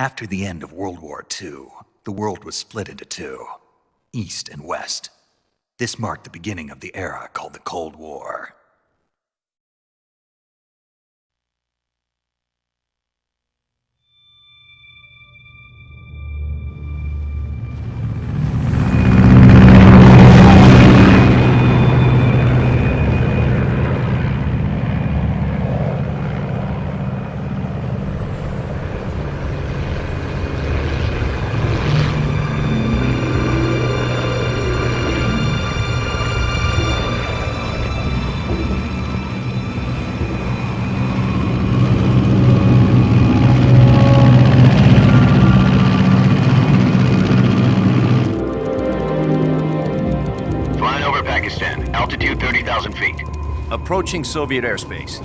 After the end of World War II, the world was split into two East and West. This marked the beginning of the era called the Cold War. Approaching Soviet airspace.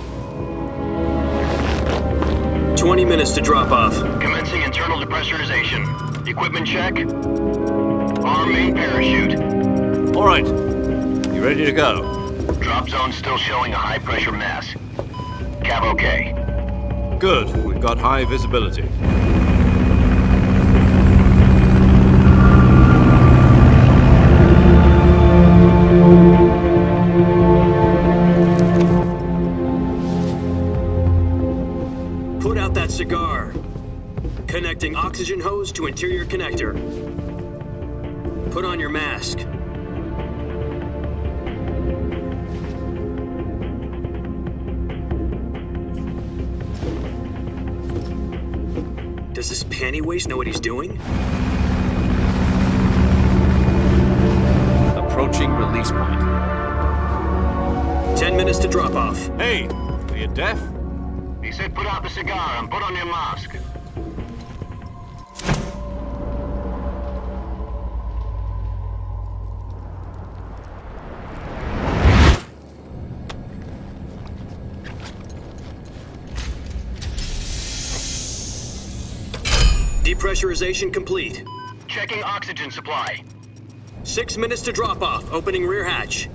20 minutes to drop off. Commencing internal depressurization. Equipment check. Arm main parachute. All right. You ready to go? Drop zone still showing a high pressure mass. Cav okay. Good. We've got high visibility. To interior connector. Put on your mask. Does this panty waste know what he's doing? Approaching release point. 10 minutes to drop off. Hey, are you deaf? He said put out the cigar and put on your mask. Depressurization complete. Checking oxygen supply. Six minutes to drop off. Opening rear hatch.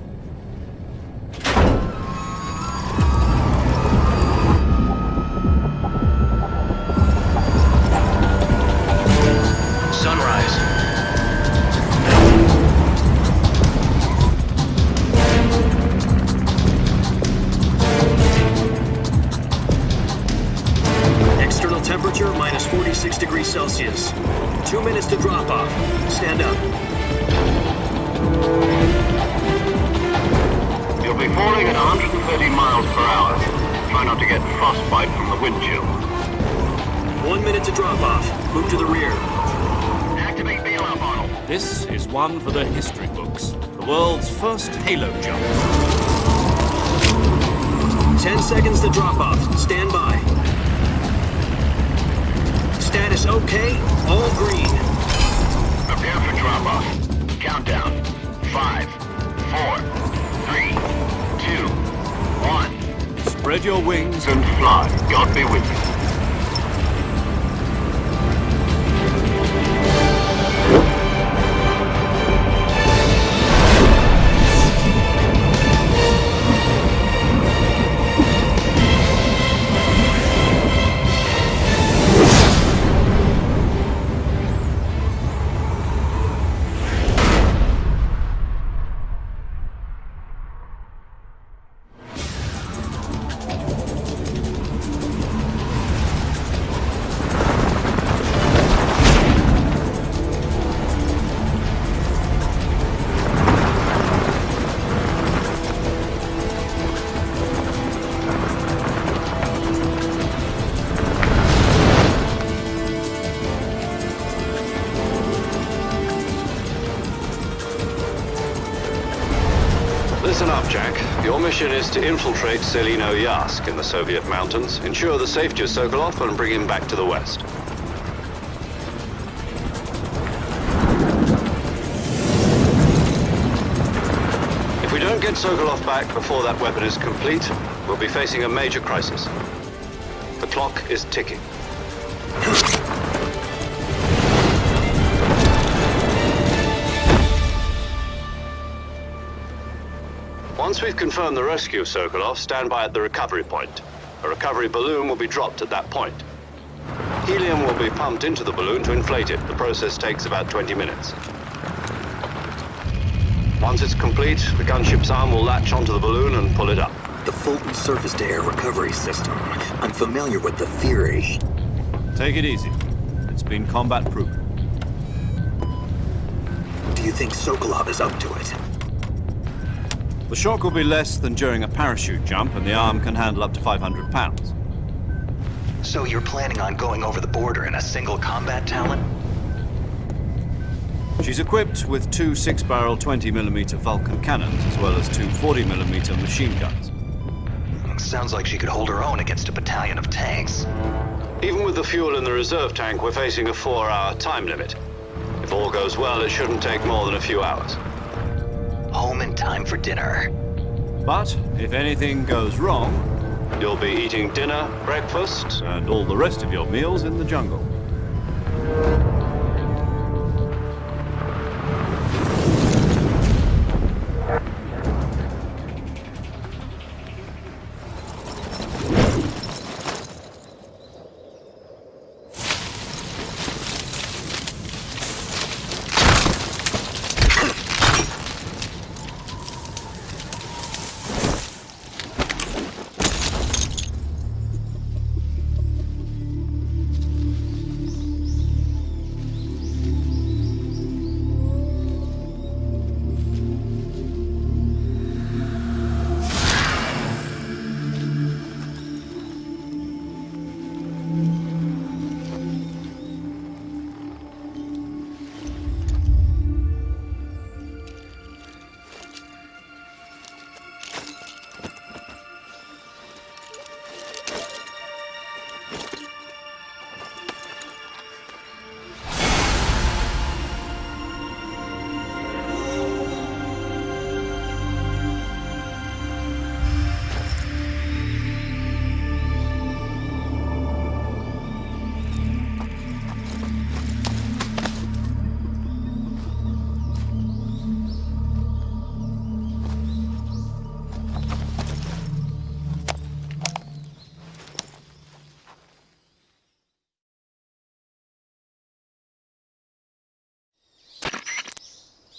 Infiltrate Tselinoyarsk in the Soviet mountains, ensure the safety of Sokolov, and bring him back to the West. If we don't get Sokolov back before that weapon is complete, we'll be facing a major crisis. The clock is ticking. Once we've confirmed the rescue of Sokolov, stand by at the recovery point. A recovery balloon will be dropped at that point. Helium will be pumped into the balloon to inflate it. The process takes about 20 minutes. Once it's complete, the gunship's arm will latch onto the balloon and pull it up. The Fulton surface-to-air recovery system. I'm familiar with the theory. Take it easy. It's been combat proven. Do you think Sokolov is up to it? The shock will be less than during a parachute jump, and the arm can handle up to 500 pounds. So you're planning on going over the border in a single Combat Talon? She's equipped with two six-barrel 20mm Vulcan cannons, as well as two 40mm machine guns. Sounds like she could hold her own against a battalion of tanks. Even with the fuel in the reserve tank, we're facing a four-hour time limit. If all goes well, it shouldn't take more than a few hours. Home in time for dinner. But if anything goes wrong, You'll be eating dinner, breakfast, and all the rest of your meals in the jungle.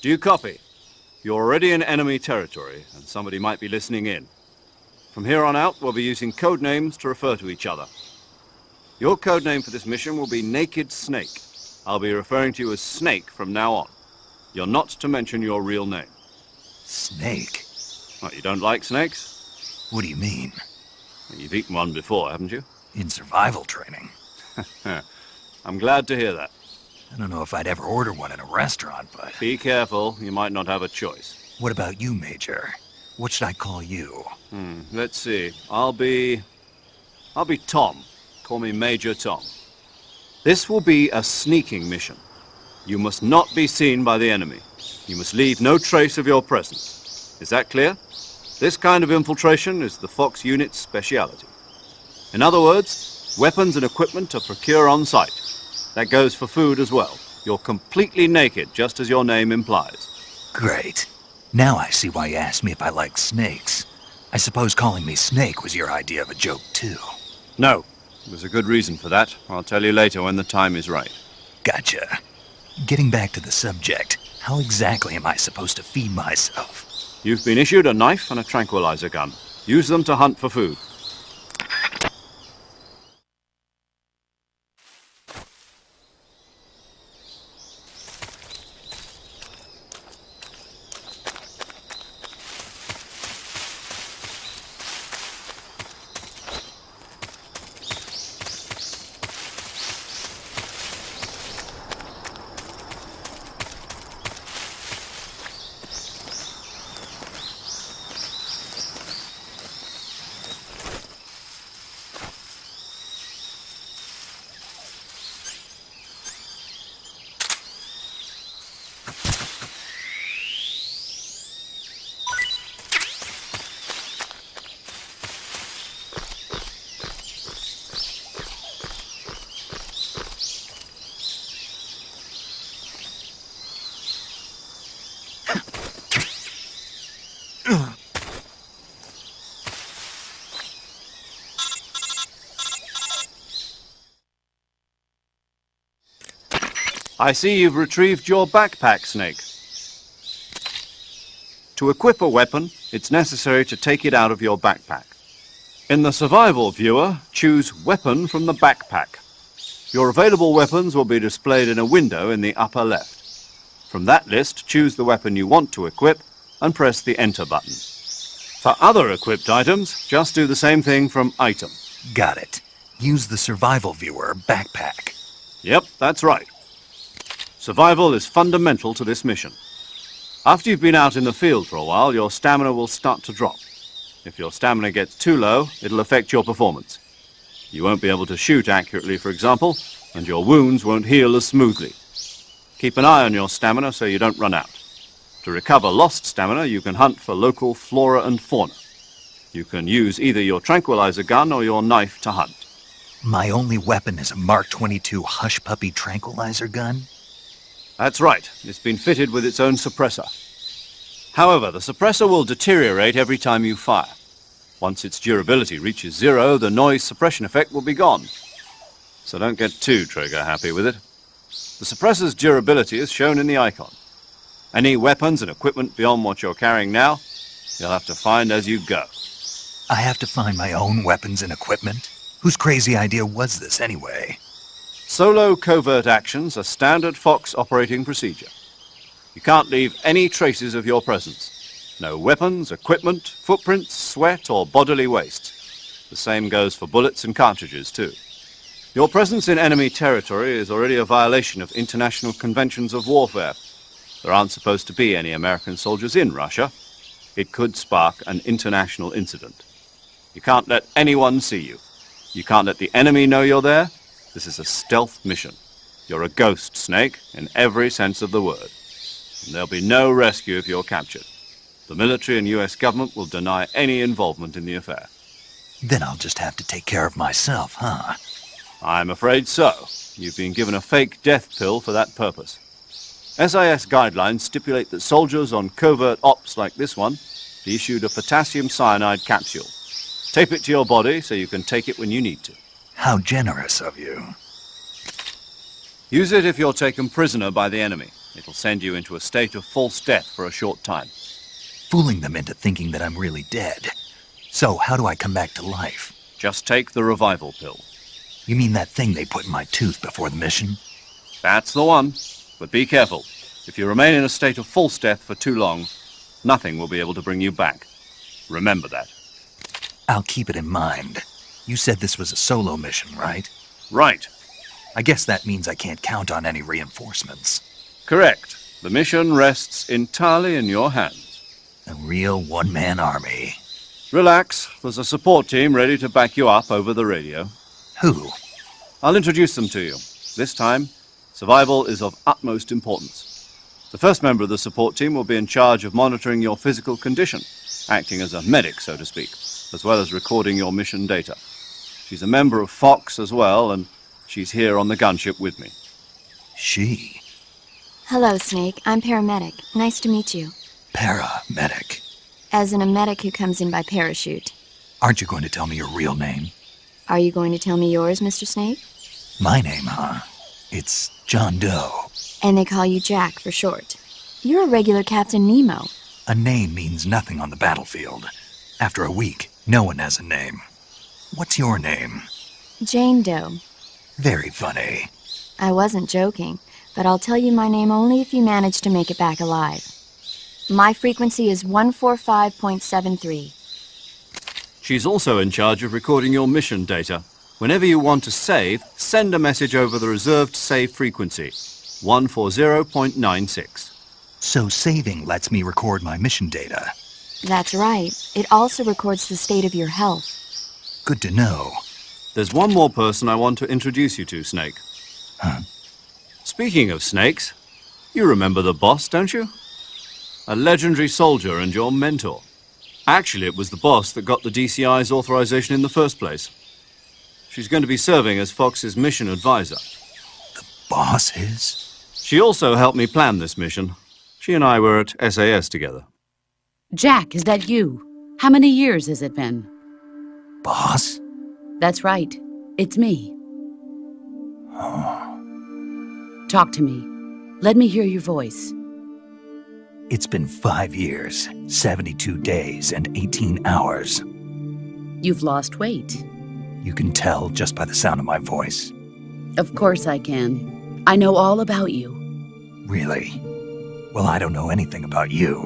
Do you copy? You're already in enemy territory, and somebody might be listening in. From here on out, we'll be using code names to refer to each other. Your code name for this mission will be Naked Snake. I'll be referring to you as Snake from now on. You're not to mention your real name. Snake? What, you don't like snakes? What do you mean? You've eaten one before, haven't you? In survival training? I'm glad to hear that. I don't know if I'd ever order one in a restaurant, but... Be careful, you might not have a choice. What about you, Major? What should I call you? Hmm, let's see. I'll be... I'll be Tom. Call me Major Tom. This will be a sneaking mission. You must not be seen by the enemy. You must leave no trace of your presence. Is that clear? This kind of infiltration is the Fox unit's speciality. In other words, weapons and equipment to procure on site. That goes for food as well. You're completely naked, just as your name implies. Great. Now I see why you asked me if I like snakes. I suppose calling me Snake was your idea of a joke, too. No, there's a good reason for that. I'll tell you later when the time is right. Gotcha. Getting back to the subject, how exactly am I supposed to feed myself? You've been issued a knife and a tranquilizer gun. Use them to hunt for food. I see you've retrieved your backpack, Snake. To equip a weapon, it's necessary to take it out of your backpack. In the survival viewer, choose Weapon from the backpack. Your available weapons will be displayed in a window in the upper left. From that list, choose the weapon you want to equip and press the Enter button. For other equipped items, just do the same thing from Item. Got it. Use the survival viewer backpack. Yep, that's right. Survival is fundamental to this mission. After you've been out in the field for a while, your stamina will start to drop. If your stamina gets too low, it'll affect your performance. You won't be able to shoot accurately, for example, and your wounds won't heal as smoothly. Keep an eye on your stamina so you don't run out. To recover lost stamina, you can hunt for local flora and fauna. You can use either your tranquilizer gun or your knife to hunt. My only weapon is a Mark 22 Hush Puppy tranquilizer gun? That's right. It's been fitted with its own suppressor. However, the suppressor will deteriorate every time you fire. Once its durability reaches zero, the noise suppression effect will be gone. So don't get too trigger happy with it. The suppressor's durability is shown in the icon. Any weapons and equipment beyond what you're carrying now, you'll have to find as you go. I have to find my own weapons and equipment? Whose crazy idea was this anyway? Solo covert actions are standard Fox operating procedure. You can't leave any traces of your presence. No weapons, equipment, footprints, sweat, or bodily waste. The same goes for bullets and cartridges, too. Your presence in enemy territory is already a violation of international conventions of warfare. There aren't supposed to be any American soldiers in Russia. It could spark an international incident. You can't let anyone see you. You can't let the enemy know you're there, this is a stealth mission. You're a ghost, Snake, in every sense of the word. And there'll be no rescue if you're captured. The military and US government will deny any involvement in the affair. Then I'll just have to take care of myself, huh? I'm afraid so. You've been given a fake death pill for that purpose. SIS guidelines stipulate that soldiers on covert ops like this one be issued a potassium cyanide capsule. Tape it to your body so you can take it when you need to. How generous of you. Use it if you're taken prisoner by the enemy. It'll send you into a state of false death for a short time. Fooling them into thinking that I'm really dead. So, how do I come back to life? Just take the revival pill. You mean that thing they put in my tooth before the mission? That's the one. But be careful. If you remain in a state of false death for too long, nothing will be able to bring you back. Remember that. I'll keep it in mind. You said this was a solo mission, right? Right. I guess that means I can't count on any reinforcements. Correct. The mission rests entirely in your hands. A real one-man army. Relax. There's a support team ready to back you up over the radio. Who? I'll introduce them to you. This time, survival is of utmost importance. The first member of the support team will be in charge of monitoring your physical condition, acting as a medic, so to speak, as well as recording your mission data. She's a member of Fox as well, and she's here on the gunship with me. She. Hello, Snake. I'm paramedic. Nice to meet you. Paramedic. As in a medic who comes in by parachute. Aren't you going to tell me your real name? Are you going to tell me yours, Mr. Snake? My name, huh? It's John Doe. And they call you Jack for short. You're a regular Captain Nemo. A name means nothing on the battlefield. After a week, no one has a name. What's your name? Jane Doe. Very funny. I wasn't joking, but I'll tell you my name only if you manage to make it back alive. My frequency is 145.73. She's also in charge of recording your mission data. Whenever you want to save, send a message over the reserved save frequency, 140.96. So saving lets me record my mission data. That's right. It also records the state of your health. Good to know. There's one more person I want to introduce you to, Snake. Huh? Speaking of snakes, you remember the boss, don't you? A legendary soldier and your mentor. Actually, it was the boss that got the DCI's authorization in the first place. She's going to be serving as Fox's mission advisor. The boss is? She also helped me plan this mission. She and I were at SAS together. Jack, is that you? How many years has it been? Boss? That's right. It's me. Oh. Talk to me. Let me hear your voice. It's been five years, 72 days, and 18 hours. You've lost weight. You can tell just by the sound of my voice. Of course I can. I know all about you. Really? Well, I don't know anything about you.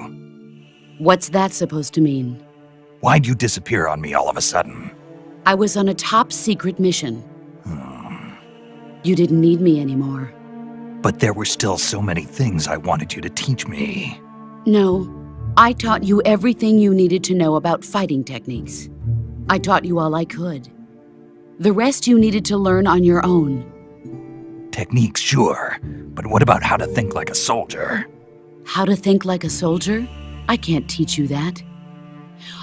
What's that supposed to mean? Why'd you disappear on me all of a sudden? I was on a top secret mission. You didn't need me anymore. But there were still so many things I wanted you to teach me. No, I taught you everything you needed to know about fighting techniques. I taught you all I could. The rest you needed to learn on your own. Techniques, sure. But what about how to think like a soldier? How to think like a soldier? I can't teach you that.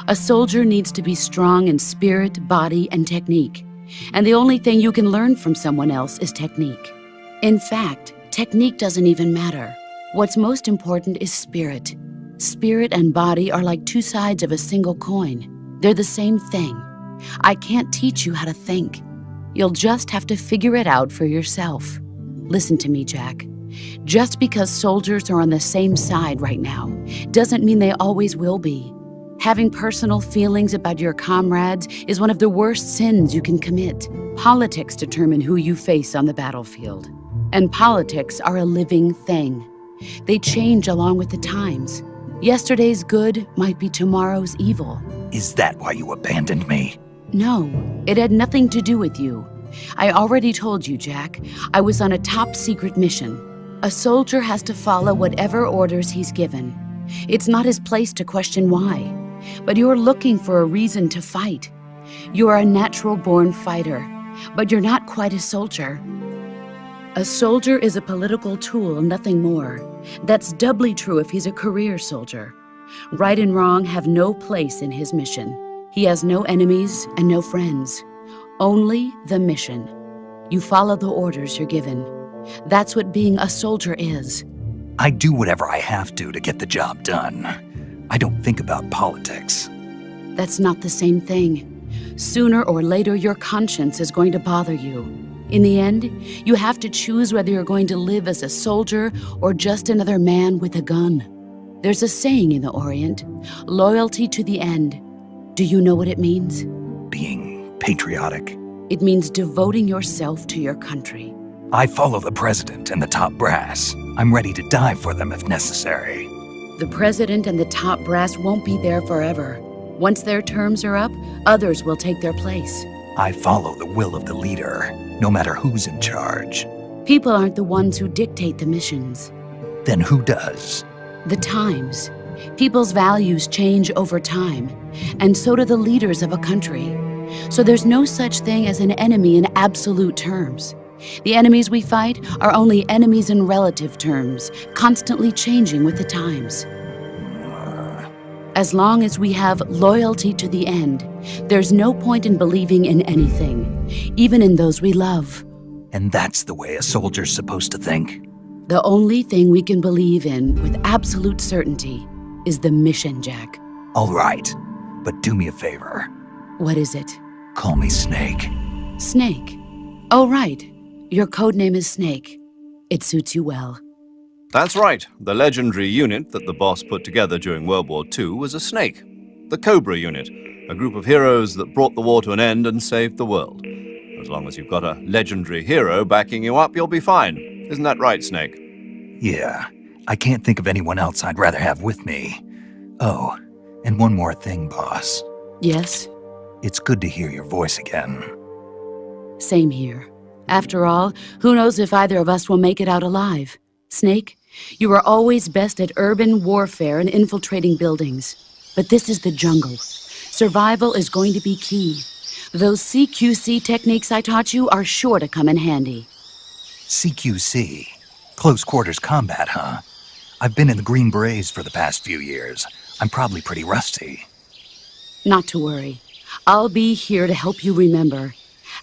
A soldier needs to be strong in spirit, body, and technique. And the only thing you can learn from someone else is technique. In fact, technique doesn't even matter. What's most important is spirit. Spirit and body are like two sides of a single coin. They're the same thing. I can't teach you how to think. You'll just have to figure it out for yourself. Listen to me, Jack. Just because soldiers are on the same side right now doesn't mean they always will be. Having personal feelings about your comrades is one of the worst sins you can commit. Politics determine who you face on the battlefield. And politics are a living thing. They change along with the times. Yesterday's good might be tomorrow's evil. Is that why you abandoned me? No, it had nothing to do with you. I already told you, Jack. I was on a top secret mission. A soldier has to follow whatever orders he's given. It's not his place to question why. But you're looking for a reason to fight. You are a natural born fighter, but you're not quite a soldier. A soldier is a political tool, nothing more. That's doubly true if he's a career soldier. Right and wrong have no place in his mission. He has no enemies and no friends. Only the mission. You follow the orders you're given. That's what being a soldier is. I do whatever I have to to get the job done. I don't think about politics. That's not the same thing. Sooner or later, your conscience is going to bother you. In the end, you have to choose whether you're going to live as a soldier or just another man with a gun. There's a saying in the Orient loyalty to the end. Do you know what it means? Being patriotic. It means devoting yourself to your country. I follow the president and the top brass. I'm ready to die for them if necessary. The president and the top brass won't be there forever. Once their terms are up, others will take their place. I follow the will of the leader, no matter who's in charge. People aren't the ones who dictate the missions. Then who does? The times. People's values change over time, and so do the leaders of a country. So there's no such thing as an enemy in absolute terms. The enemies we fight are only enemies in relative terms, constantly changing with the times. As long as we have loyalty to the end, there's no point in believing in anything, even in those we love. And that's the way a soldier's supposed to think. The only thing we can believe in with absolute certainty is the mission, Jack. All right, but do me a favor. What is it? Call me Snake. Snake. Oh, right. Your code name is Snake. It suits you well. That's right. The legendary unit that the boss put together during World War II was a snake. The Cobra Unit, a group of heroes that brought the war to an end and saved the world. As long as you've got a legendary hero backing you up, you'll be fine. Isn't that right, Snake? Yeah, I can't think of anyone else I'd rather have with me. Oh, and one more thing, boss. Yes, It's good to hear your voice again. same here. After all, who knows if either of us will make it out alive? Snake, you are always best at urban warfare and infiltrating buildings. But this is the jungle. Survival is going to be key. Those CQC techniques I taught you are sure to come in handy. CQC. Close quarters combat, huh? I've been in the Green Berets for the past few years. I'm probably pretty rusty. Not to worry. I'll be here to help you remember.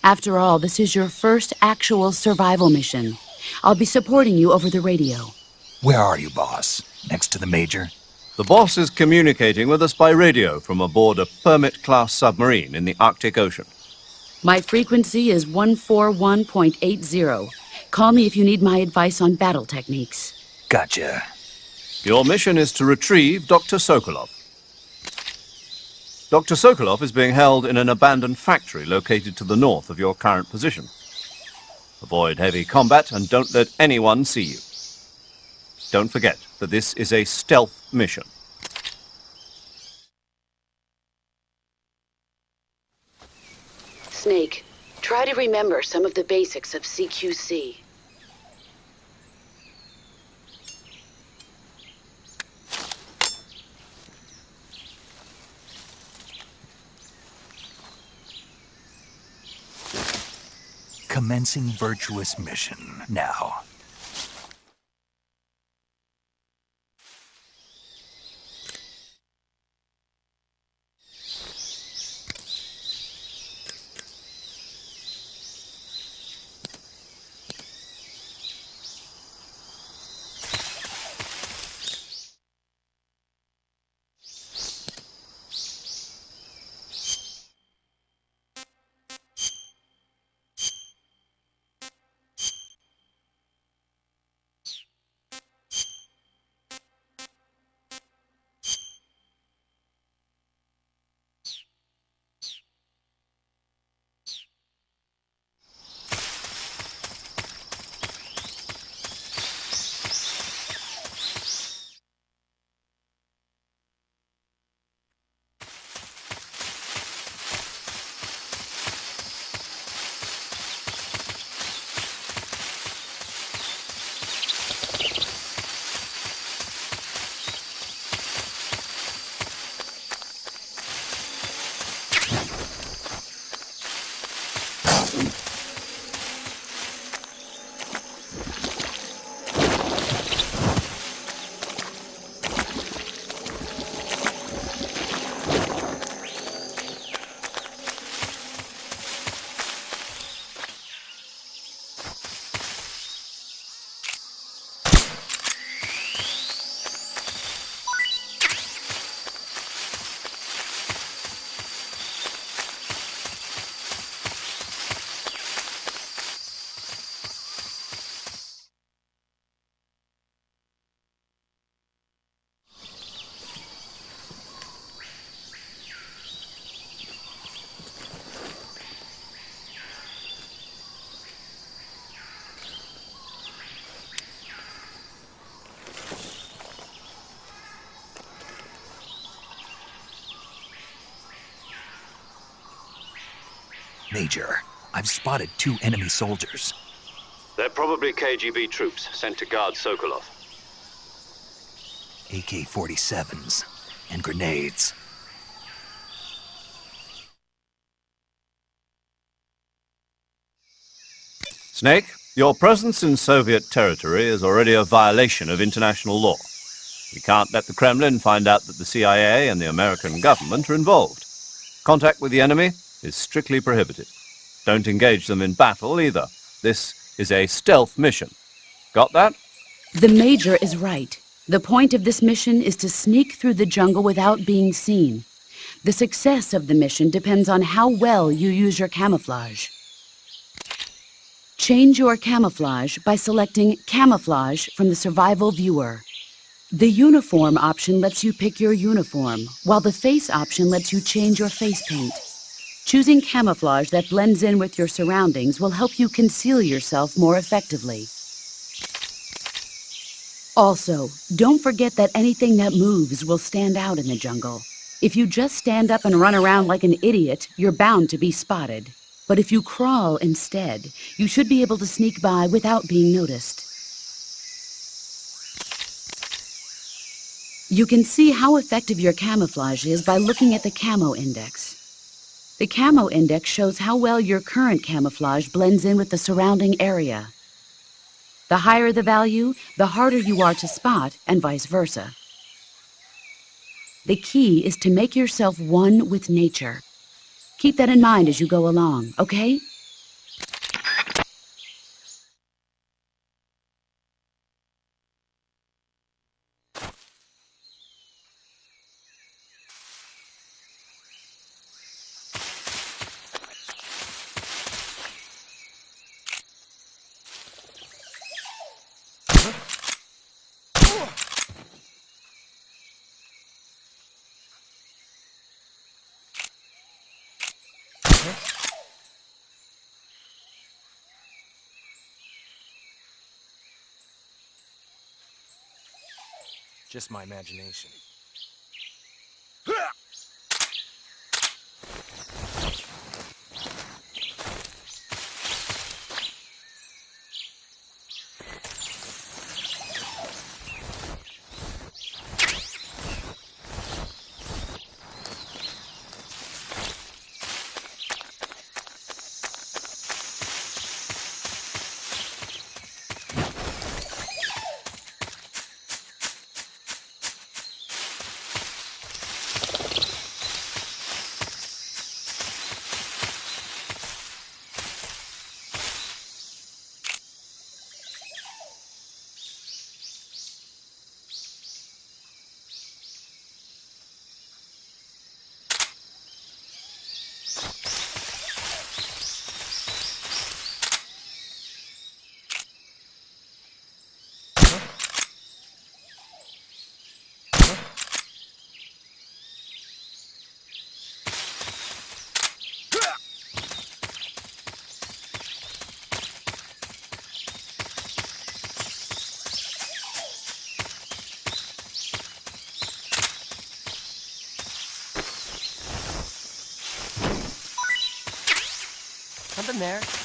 After all, this is your first actual survival mission. I'll be supporting you over the radio. Where are you, boss? Next to the Major? The boss is communicating with us by radio from aboard a Permit-class submarine in the Arctic Ocean. My frequency is 141.80. Call me if you need my advice on battle techniques. Gotcha. Your mission is to retrieve Dr. Sokolov. Dr. Sokolov is being held in an abandoned factory located to the north of your current position. Avoid heavy combat and don't let anyone see you. Don't forget that this is a stealth mission. Snake, try to remember some of the basics of CQC. Commencing virtuous mission now. Major, I've spotted two enemy soldiers. They're probably KGB troops sent to guard Sokolov. AK 47s and grenades. Snake, your presence in Soviet territory is already a violation of international law. We can't let the Kremlin find out that the CIA and the American government are involved. Contact with the enemy is strictly prohibited. Don't engage them in battle either. This is a stealth mission. Got that? The Major is right. The point of this mission is to sneak through the jungle without being seen. The success of the mission depends on how well you use your camouflage. Change your camouflage by selecting Camouflage from the Survival Viewer. The Uniform option lets you pick your uniform, while the Face option lets you change your face paint. Choosing camouflage that blends in with your surroundings will help you conceal yourself more effectively. Also, don't forget that anything that moves will stand out in the jungle. If you just stand up and run around like an idiot, you're bound to be spotted. But if you crawl instead, you should be able to sneak by without being noticed. You can see how effective your camouflage is by looking at the camo index. The camo index shows how well your current camouflage blends in with the surrounding area. The higher the value, the harder you are to spot, and vice versa. The key is to make yourself one with nature. Keep that in mind as you go along, okay? Just my imagination. Something there.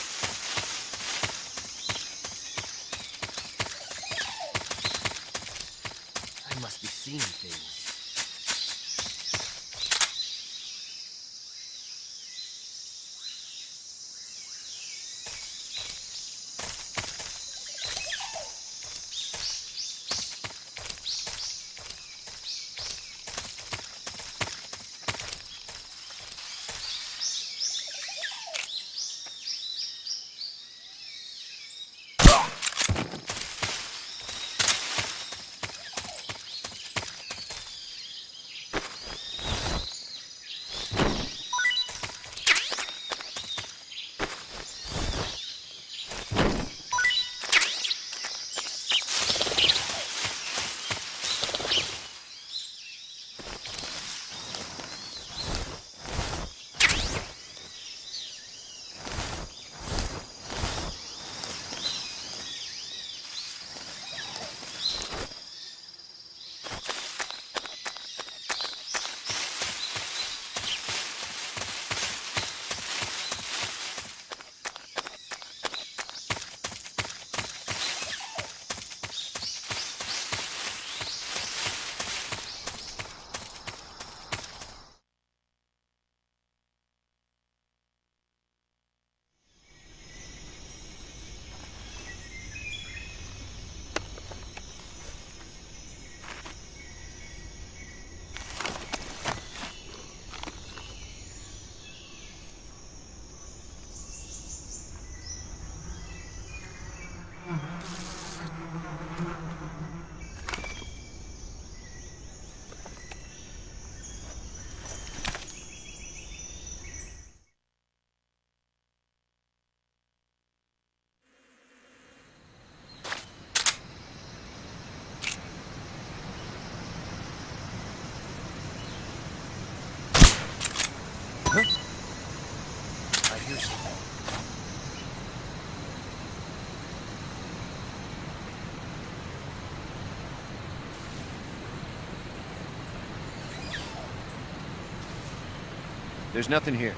There's nothing here.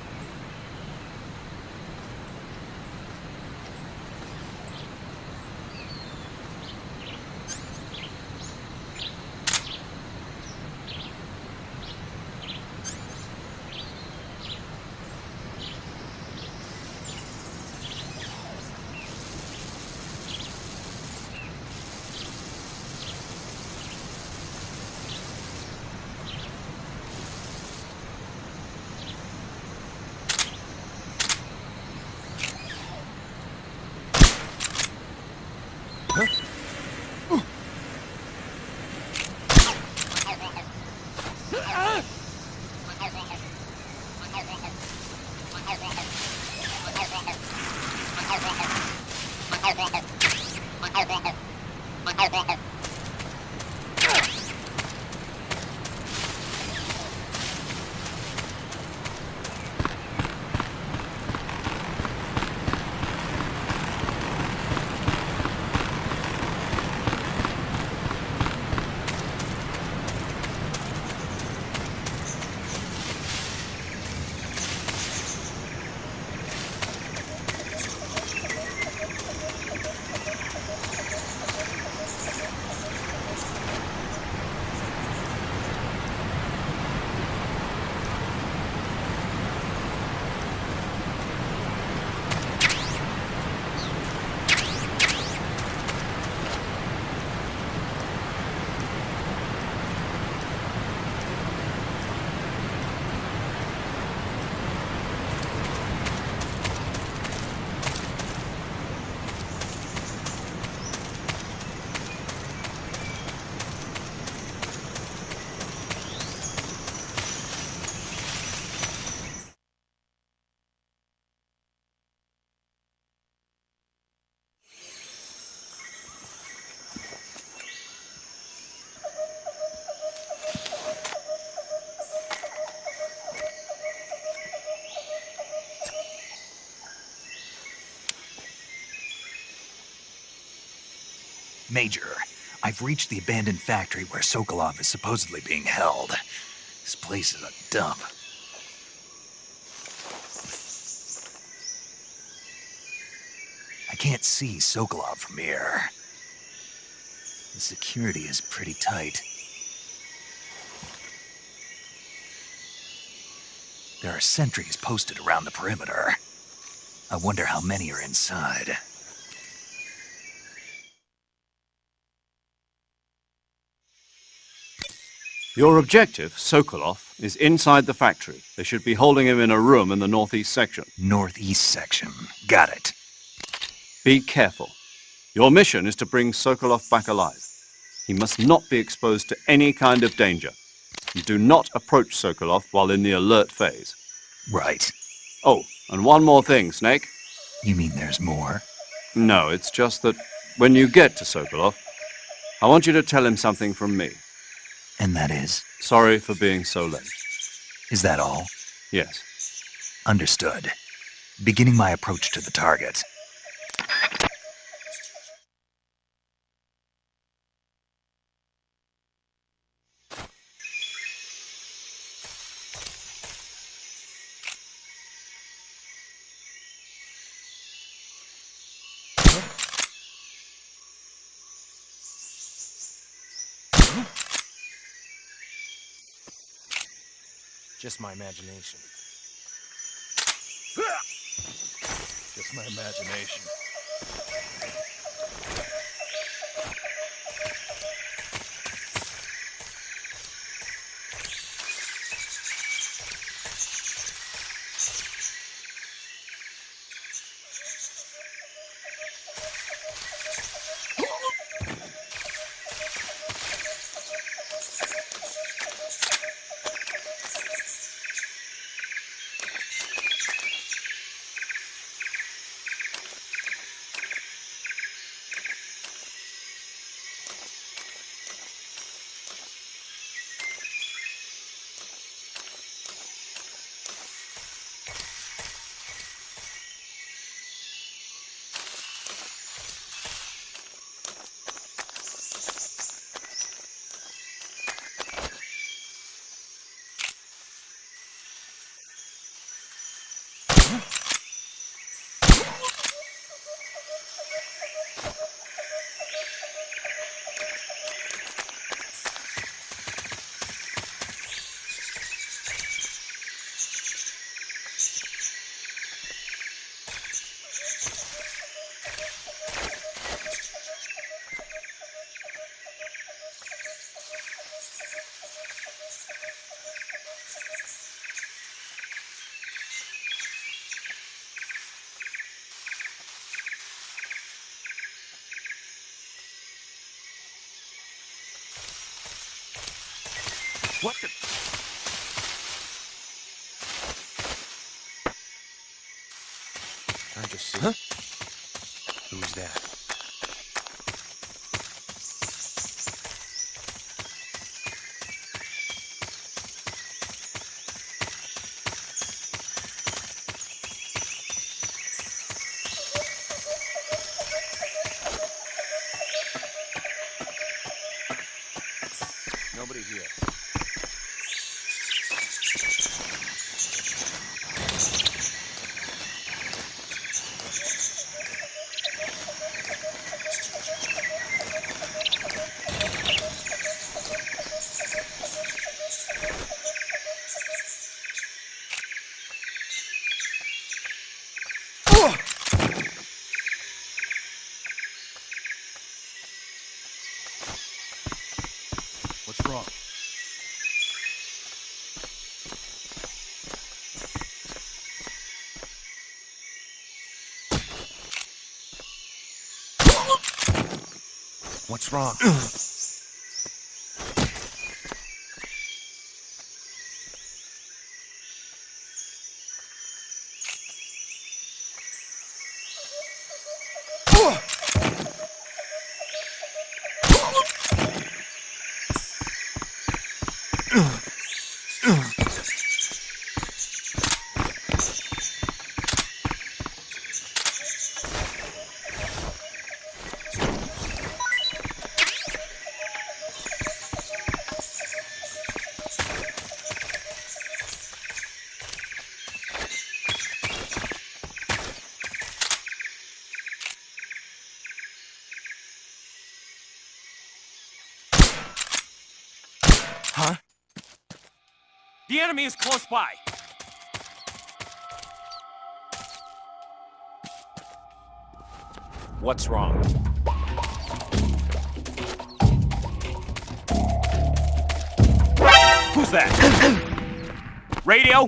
Major, I've reached the abandoned factory where Sokolov is supposedly being held. This place is a dump. I can't see Sokolov from here. The security is pretty tight. There are sentries posted around the perimeter. I wonder how many are inside. Your objective, Sokolov, is inside the factory. They should be holding him in a room in the northeast section. Northeast section. Got it. Be careful. Your mission is to bring Sokolov back alive. He must not be exposed to any kind of danger. Do not approach Sokolov while in the alert phase. Right. Oh, and one more thing, Snake. You mean there's more? No, it's just that when you get to Sokolov, I want you to tell him something from me. And that is? Sorry for being so late. Is that all? Yes. Understood. Beginning my approach to the target. Just my imagination. Just my imagination. What's wrong? Ugh. enemy is close by. What's wrong? Who's that? Radio?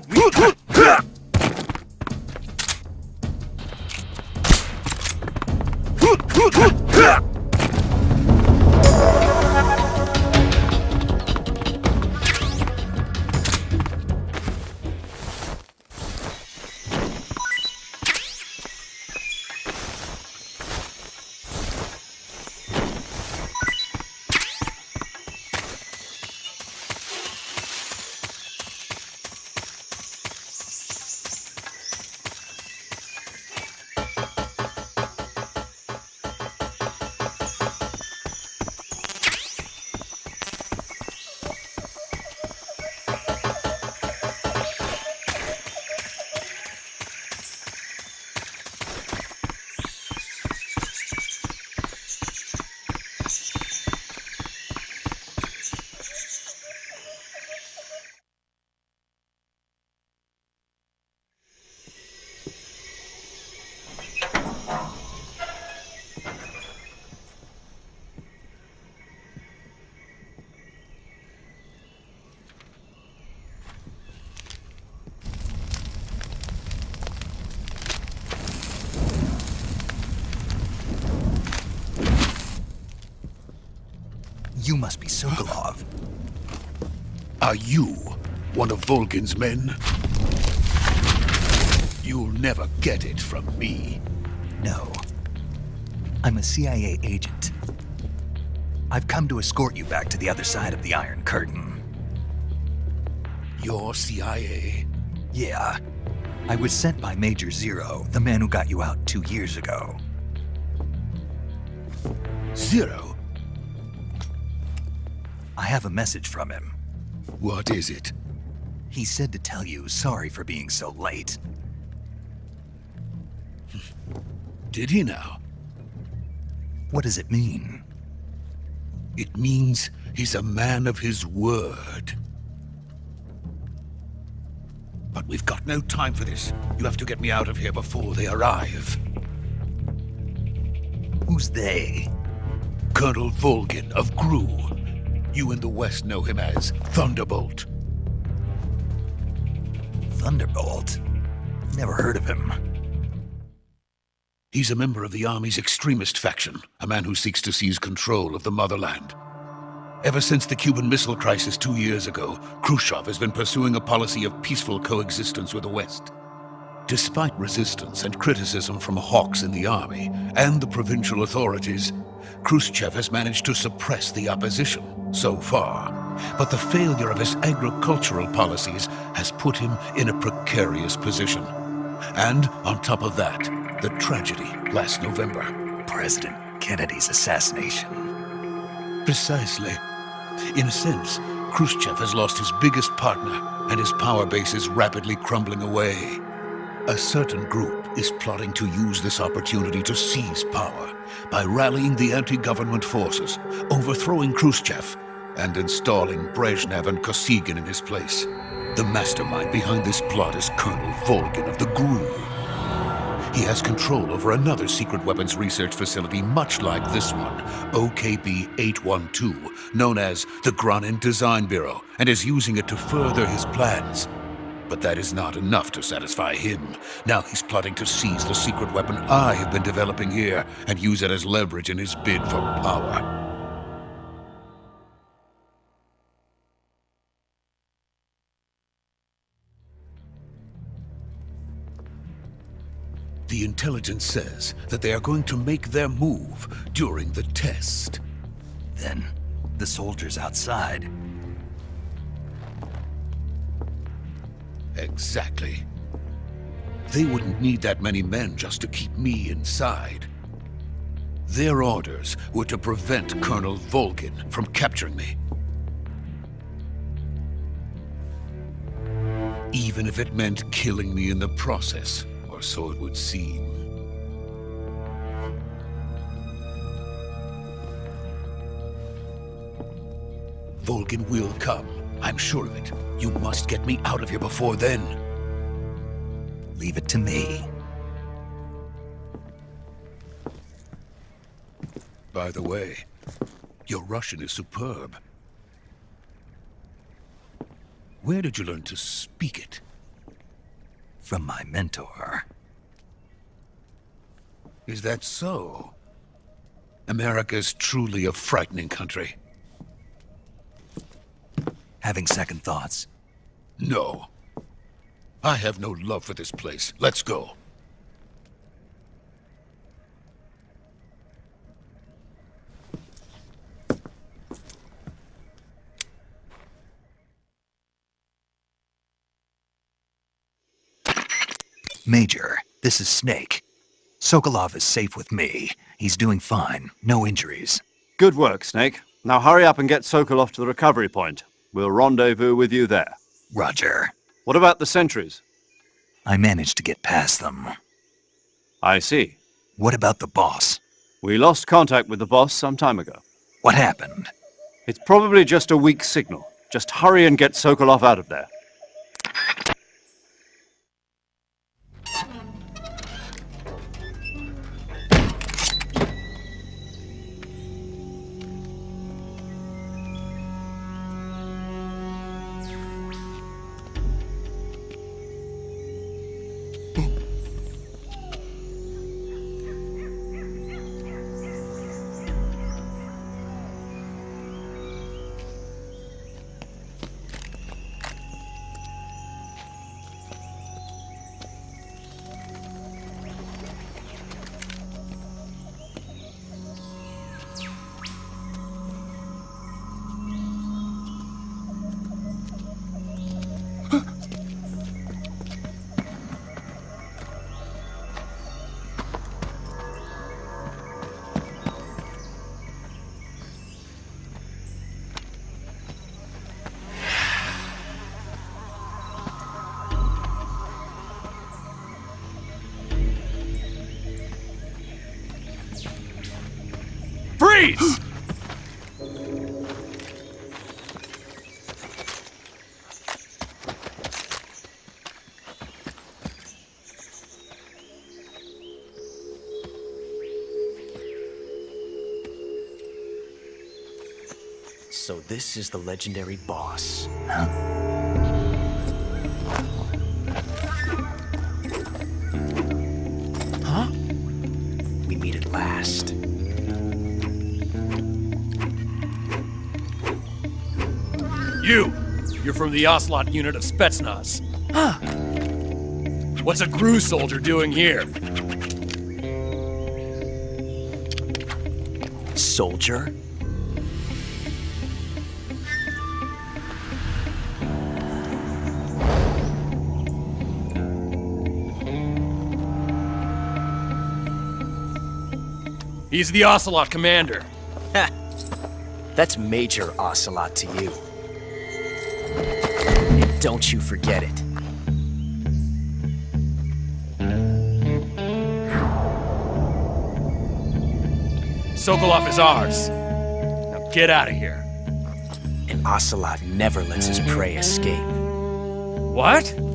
You must be Sokolov. Are you one of Volgin's men? You'll never get it from me. No. I'm a CIA agent. I've come to escort you back to the other side of the Iron Curtain. You're CIA? Yeah. I was sent by Major Zero, the man who got you out two years ago. Zero? I have a message from him. What is it? He said to tell you sorry for being so late. Did he now? What does it mean? It means he's a man of his word. But we've got no time for this. You have to get me out of here before they arrive. Who's they? Colonel Volgin of GRU. You in the West know him as Thunderbolt. Thunderbolt? Never heard of him. He's a member of the Army's extremist faction, a man who seeks to seize control of the motherland. Ever since the Cuban Missile Crisis two years ago, Khrushchev has been pursuing a policy of peaceful coexistence with the West. Despite resistance and criticism from hawks in the army and the provincial authorities, Khrushchev has managed to suppress the opposition so far. But the failure of his agricultural policies has put him in a precarious position. And on top of that, the tragedy last November. President Kennedy's assassination. Precisely. In a sense, Khrushchev has lost his biggest partner, and his power base is rapidly crumbling away. A certain group is plotting to use this opportunity to seize power by rallying the anti-government forces, overthrowing Khrushchev, and installing Brezhnev and Kosygin in his place. The mastermind behind this plot is Colonel Volgin of the GRU. He has control over another secret weapons research facility much like this one, OKB-812, known as the Granin Design Bureau, and is using it to further his plans. But that is not enough to satisfy him. Now he's plotting to seize the secret weapon I have been developing here and use it as leverage in his bid for power. The intelligence says that they are going to make their move during the test. Then, the soldiers outside. Exactly. They wouldn't need that many men just to keep me inside. Their orders were to prevent Colonel Volgin from capturing me. Even if it meant killing me in the process, or so it would seem. Volgin will come, I'm sure of it. You must get me out of here before then. Leave it to me. By the way, your Russian is superb. Where did you learn to speak it? From my mentor. Is that so? America is truly a frightening country. Having second thoughts? No. I have no love for this place. Let's go. Major, this is Snake. Sokolov is safe with me. He's doing fine. No injuries. Good work, Snake. Now hurry up and get Sokolov to the recovery point. We'll rendezvous with you there. Roger. What about the sentries? I managed to get past them. I see. What about the boss? We lost contact with the boss some time ago. What happened? It's probably just a weak signal. Just hurry and get Sokolov out of there. So this is the legendary boss. Huh? We meet at last. You! You're from the Ocelot unit of Spetsnaz. Huh. What's a GRU soldier doing here? Soldier? He's the Ocelot commander. Ha! That's Major Ocelot to you. And don't you forget it. Sokolov is ours. Now get out of here. And Ocelot never lets his prey escape. What?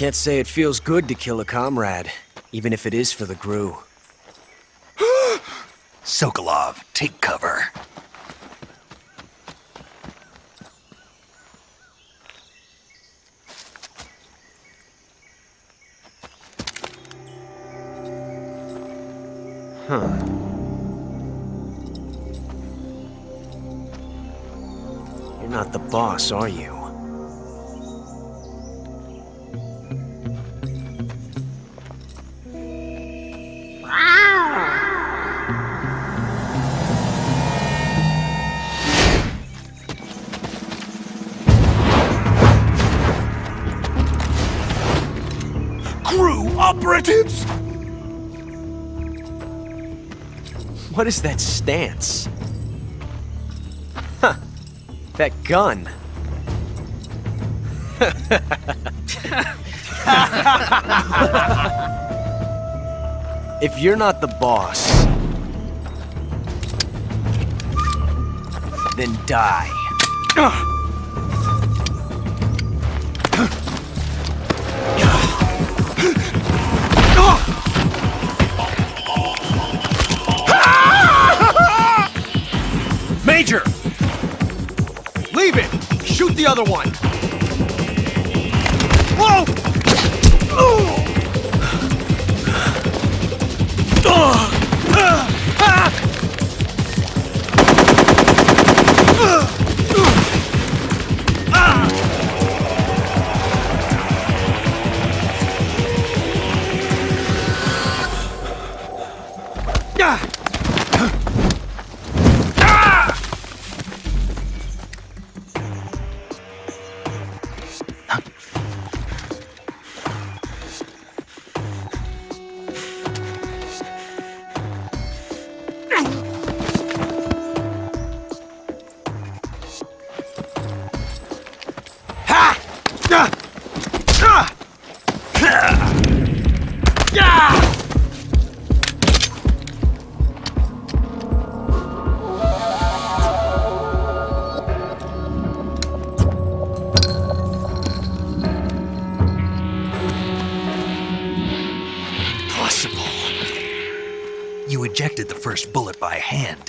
Can't say it feels good to kill a comrade, even if it is for the GRU. Sokolov, take cover. Huh. You're not the boss, are you? What is that stance? Huh. That gun. if you're not the boss, then die. Shoot the other one!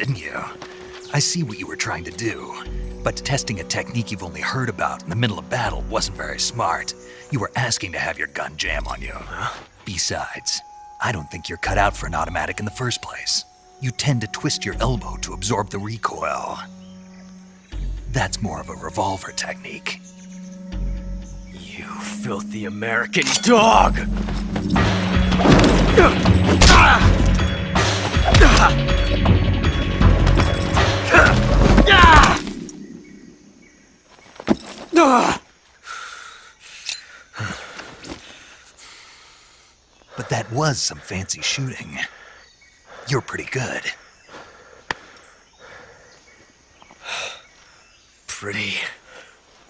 Didn't you? I see what you were trying to do. But testing a technique you've only heard about in the middle of battle wasn't very smart. You were asking to have your gun jam on you. Besides, I don't think you're cut out for an automatic in the first place. You tend to twist your elbow to absorb the recoil. That's more of a revolver technique. You filthy American dog! Ah! But that was some fancy shooting. You're pretty good. Pretty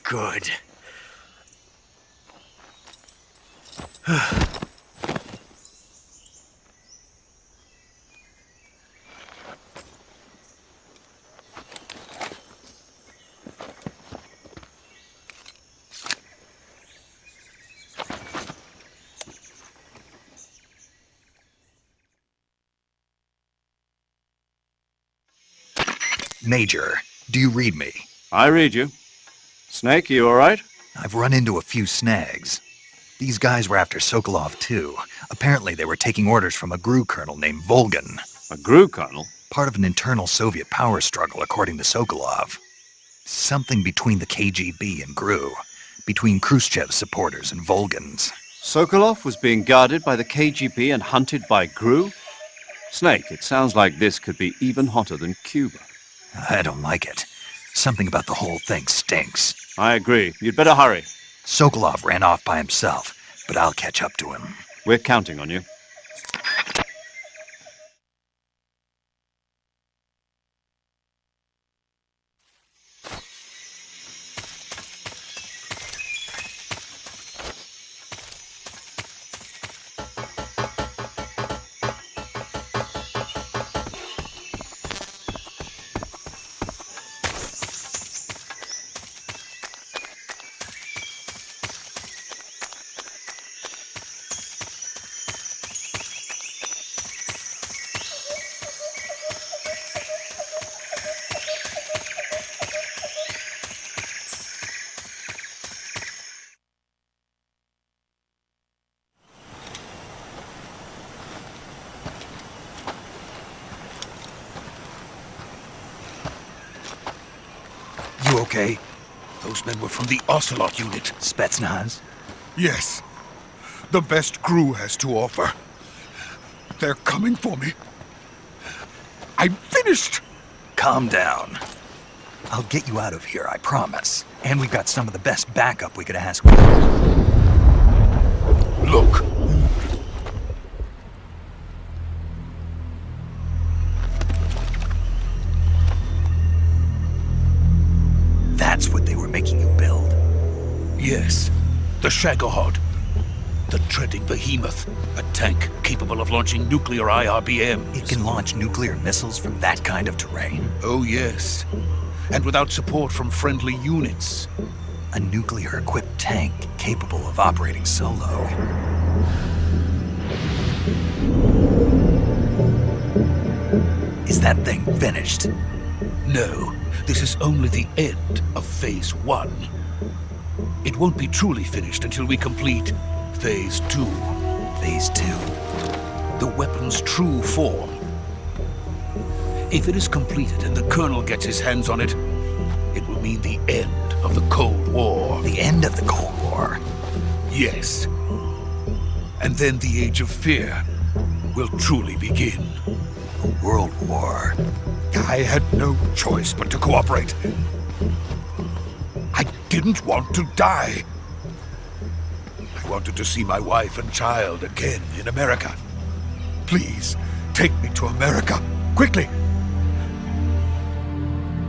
good. Major, do you read me? I read you. Snake, you all right? I've run into a few snags. These guys were after Sokolov too. Apparently they were taking orders from a GRU colonel named Volgin. A GRU colonel? Part of an internal Soviet power struggle, according to Sokolov. Something between the KGB and GRU. Between Khrushchev's supporters and Volgin's. Sokolov was being guarded by the KGB and hunted by GRU? Snake, it sounds like this could be even hotter than Cuba. I don't like it. Something about the whole thing stinks. I agree. You'd better hurry. Sokolov ran off by himself, but I'll catch up to him. We're counting on you. Ocelot unit. Spetsnaz? Yes. The best GRU has to offer. They're coming for me. I'm finished! Calm down. I'll get you out of here, I promise. And we've got some of the best backup we could ask for. Look. The Shagohod. The treading behemoth. A tank capable of launching nuclear IRBM. It can launch nuclear missiles from that kind of terrain? Oh, yes. And without support from friendly units. A nuclear-equipped tank capable of operating solo. Is that thing finished? No, this is only the end of Phase 1. It won't be truly finished until we complete Phase 2. Phase 2? The weapon's true form. If it is completed and the Colonel gets his hands on it, it will mean the end of the Cold War. The end of the Cold War? Yes. And then the Age of Fear will truly begin. A world war. I had no choice but to cooperate. Didn't want to die. I wanted to see my wife and child again in America. Please, take me to America, quickly.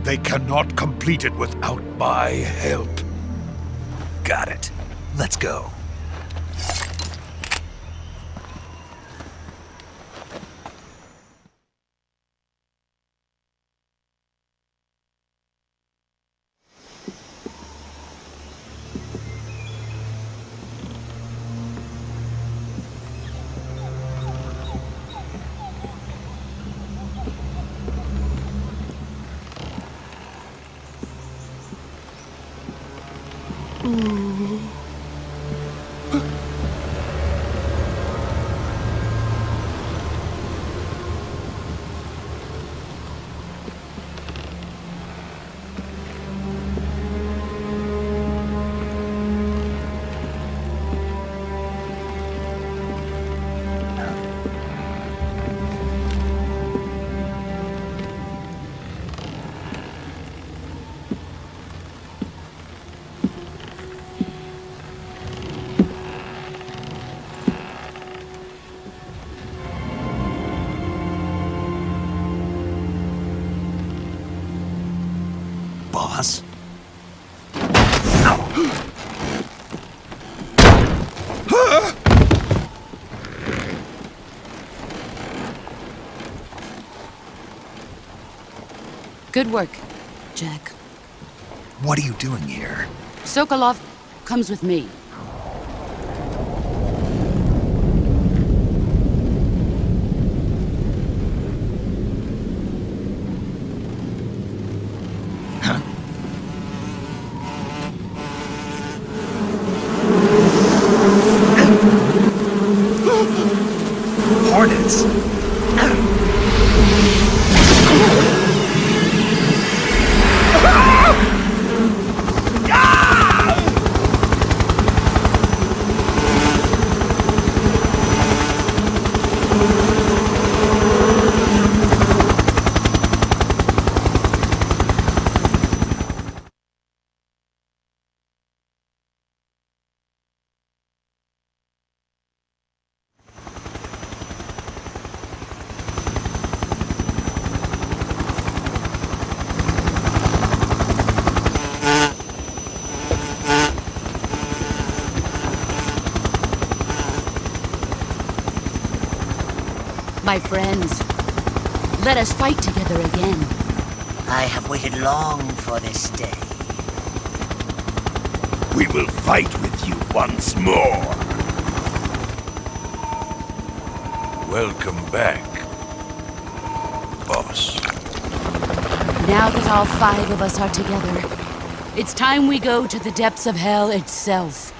They cannot complete it without my help. Got it. Let's go. Good work, Jack. What are you doing here? Sokolov comes with me. My friends, let us fight together again. I have waited long for this day. We will fight with you once more. Welcome back, boss. Now that all five of us are together, it's time we go to the depths of hell itself.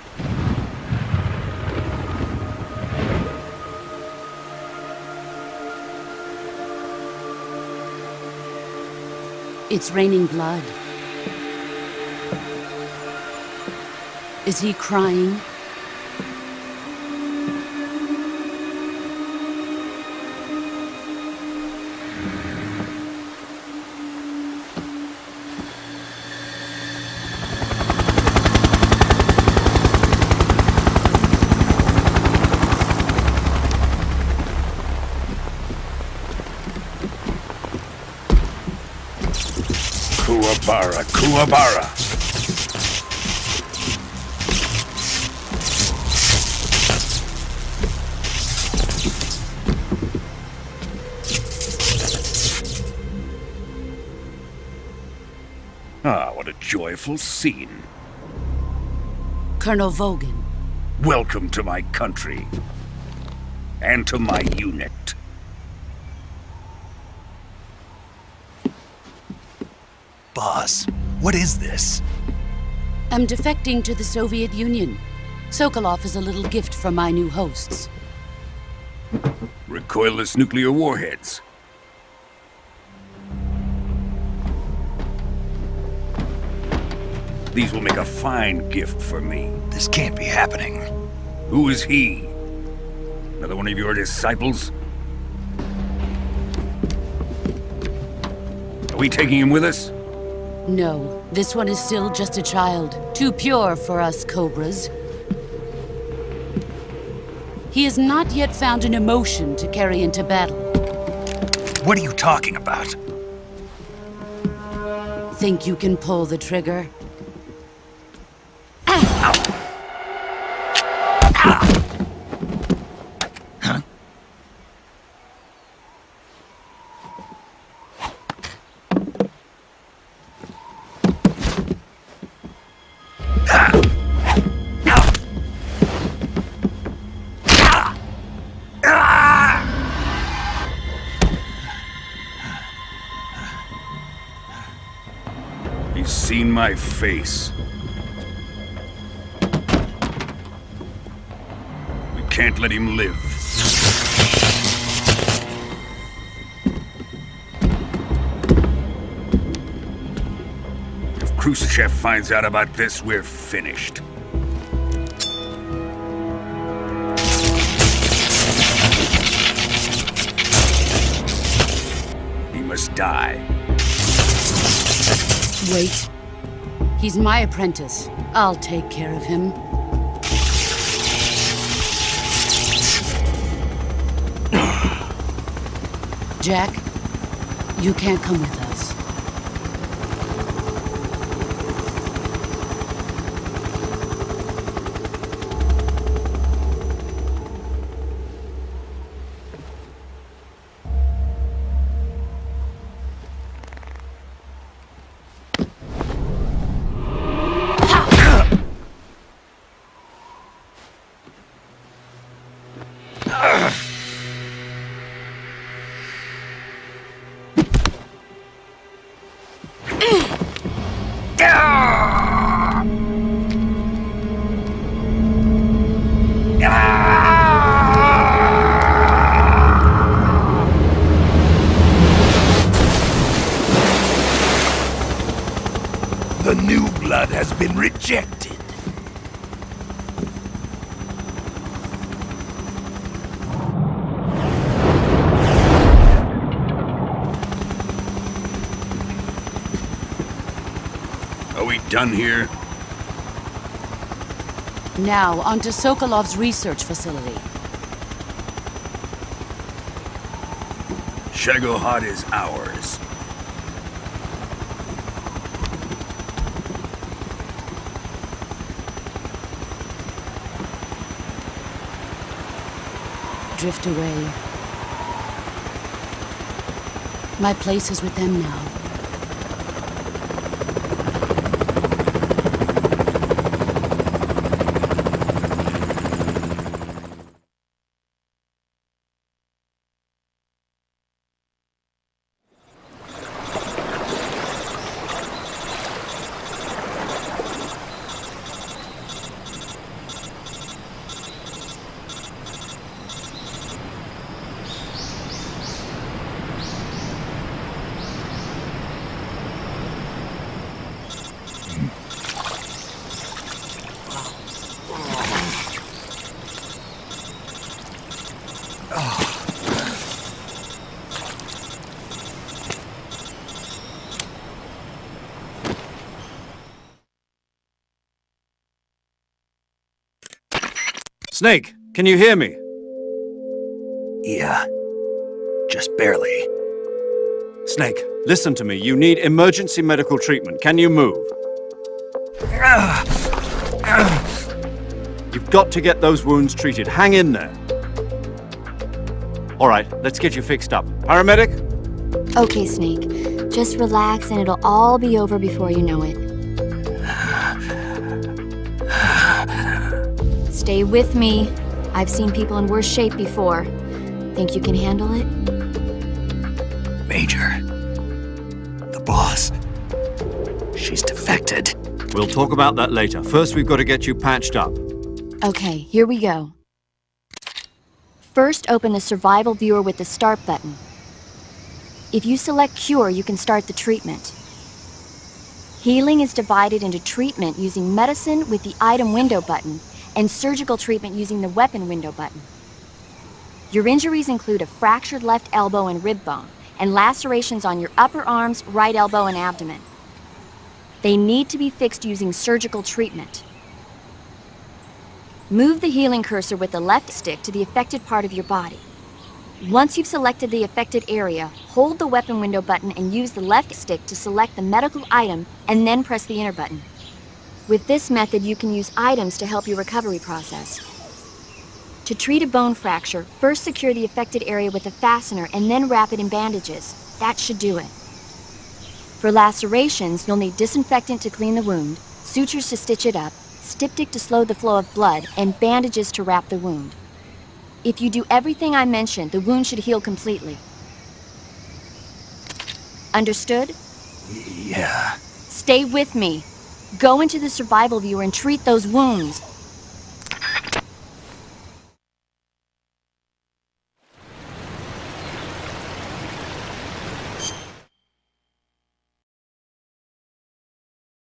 It's raining blood. Is he crying? Ah, what a joyful scene. Colonel Volgin. Welcome to my country. And to my unit. Boss, what is this? I'm defecting to the Soviet Union. Sokolov is a little gift from my new hosts. Recoilless nuclear warheads. These will make a fine gift for me. This can't be happening. Who is he? Another one of your disciples? Are we taking him with us? No, this one is still just a child. Too pure for us Cobras. He has not yet found an emotion to carry into battle. What are you talking about? Think you can pull the trigger? My face. We can't let him live. If Khrushchev finds out about this, we're finished. He must die. Wait. He's my apprentice. I'll take care of him. Jack, you can't come with The new blood has been rejected. Are we done here? Now, onto Sokolov's research facility. Shagohod is ours. Drift away. My place is with them now. Snake, can you hear me? Yeah. Just barely. Snake, listen to me. You need emergency medical treatment. Can you move? You've got to get those wounds treated. Hang in there. All right, let's get you fixed up. Paramedic? Okay, Snake. Just relax and it'll all be over before you know it. Stay with me. I've seen people in worse shape before. Think you can handle it? Major. The boss. She's defected. We'll talk about that later. First, we've got to get you patched up. Okay, here we go. First, open the survival viewer with the start button. If you select cure, you can start the treatment. Healing is divided into treatment using medicine with the item window button and surgical treatment using the weapon window button. Your injuries include a fractured left elbow and rib bone, and lacerations on your upper arms, right elbow, and abdomen. They need to be fixed using surgical treatment. Move the healing cursor with the left stick to the affected part of your body. Once you've selected the affected area, hold the weapon window button and use the left stick to select the medical item and then press the enter button. With this method, you can use items to help your recovery process. To treat a bone fracture, first secure the affected area with a fastener and then wrap it in bandages. That should do it. For lacerations, you'll need disinfectant to clean the wound, sutures to stitch it up, styptic to slow the flow of blood, and bandages to wrap the wound. If you do everything I mentioned, the wound should heal completely. Understood? Yeah. Stay with me. Go into the survival viewer and treat those wounds.